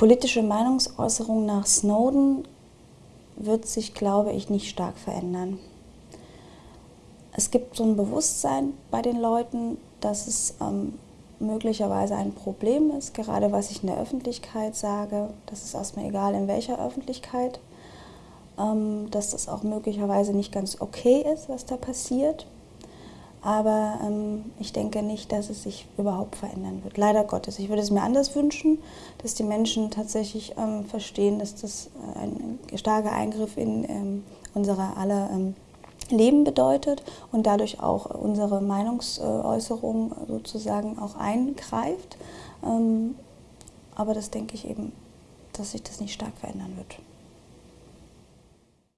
politische Meinungsäußerung nach Snowden wird sich, glaube ich, nicht stark verändern. Es gibt so ein Bewusstsein bei den Leuten, dass es ähm, möglicherweise ein Problem ist, gerade was ich in der Öffentlichkeit sage. Das ist erstmal egal, in welcher Öffentlichkeit. Ähm, dass das auch möglicherweise nicht ganz okay ist, was da passiert. Aber ähm, ich denke nicht, dass es sich überhaupt verändern wird. Leider Gottes. Ich würde es mir anders wünschen, dass die Menschen tatsächlich ähm, verstehen, dass das äh, ein starker Eingriff in ähm, unsere aller ähm, Leben bedeutet und dadurch auch unsere Meinungsäußerung sozusagen auch eingreift. Ähm, aber das denke ich eben, dass sich das nicht stark verändern wird.